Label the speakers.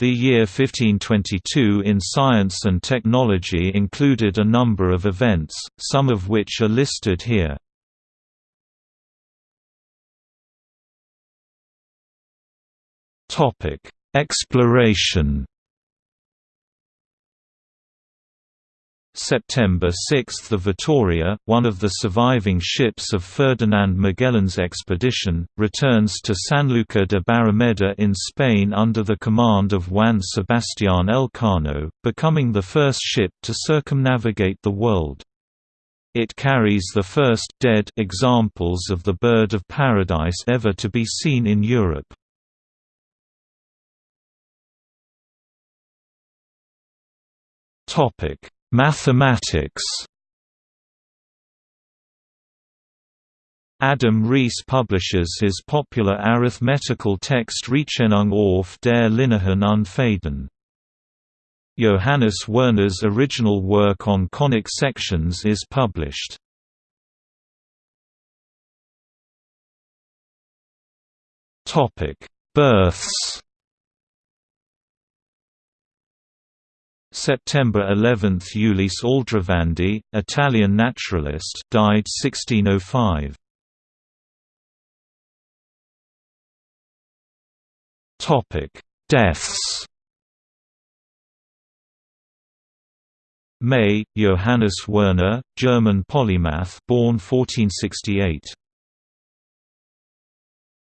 Speaker 1: The year 1522 in science and technology included a number of events, some of which are listed here. Exploration September 6 – The Vitoria, one of the surviving ships of Ferdinand Magellan's expedition, returns to Sanlúcar de Barrameda in Spain under the command of Juan Sebastián Elcano, becoming the first ship to circumnavigate the world. It carries the first dead examples of the bird of paradise ever to be seen in Europe. Topic Mathematics Adam Ries publishes his popular arithmetical text Rechenung auf der linearen Unfaden. Johannes Werner's original work on conic sections is published. Births September 11 – Ulisse Aldrovandi, Italian naturalist died 1605. Deaths May, Johannes Werner, German polymath born 1468.